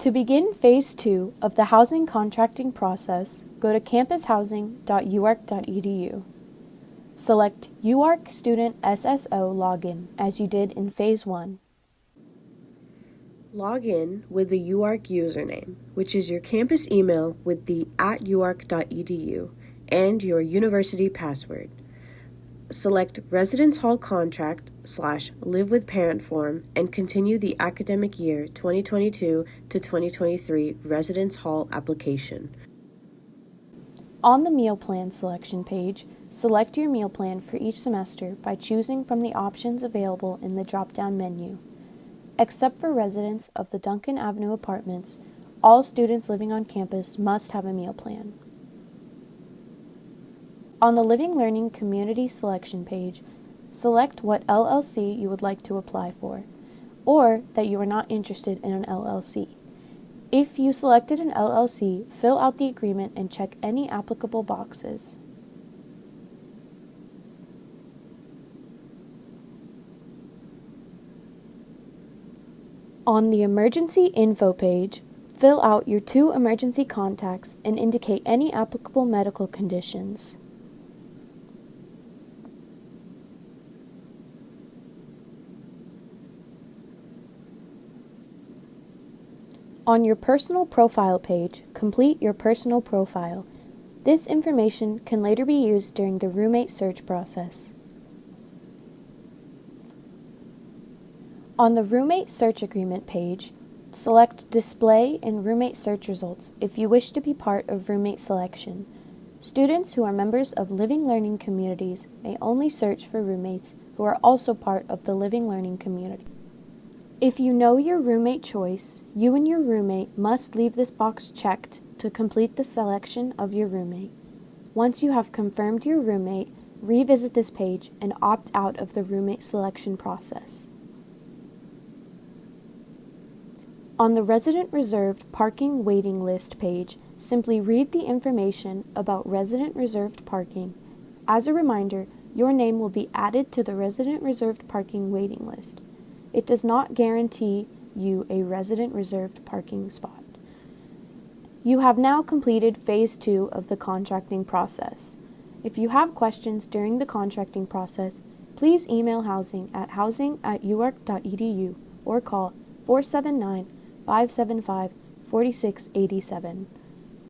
To begin Phase 2 of the housing contracting process, go to campushousing.uark.edu. Select UARK Student SSO Login as you did in Phase 1. Log in with the UARK username, which is your campus email with the at uark.edu and your university password. Select Residence Hall Contract slash Live with Parent form and continue the academic year 2022 to 2023 Residence Hall application. On the meal plan selection page, select your meal plan for each semester by choosing from the options available in the drop-down menu. Except for residents of the Duncan Avenue apartments, all students living on campus must have a meal plan. On the Living Learning Community Selection page, select what LLC you would like to apply for, or that you are not interested in an LLC. If you selected an LLC, fill out the agreement and check any applicable boxes. On the Emergency Info page, fill out your two emergency contacts and indicate any applicable medical conditions. On your personal profile page, complete your personal profile. This information can later be used during the roommate search process. On the roommate search agreement page, select Display in Roommate Search Results if you wish to be part of roommate selection. Students who are members of living learning communities may only search for roommates who are also part of the living learning community. If you know your roommate choice, you and your roommate must leave this box checked to complete the selection of your roommate. Once you have confirmed your roommate, revisit this page and opt out of the roommate selection process. On the Resident Reserved Parking Waiting List page, simply read the information about resident reserved parking. As a reminder, your name will be added to the Resident Reserved Parking waiting list. It does not guarantee you a resident reserved parking spot. You have now completed phase two of the contracting process. If you have questions during the contracting process, please email housing at housing at uark.edu or call 479 575 4687.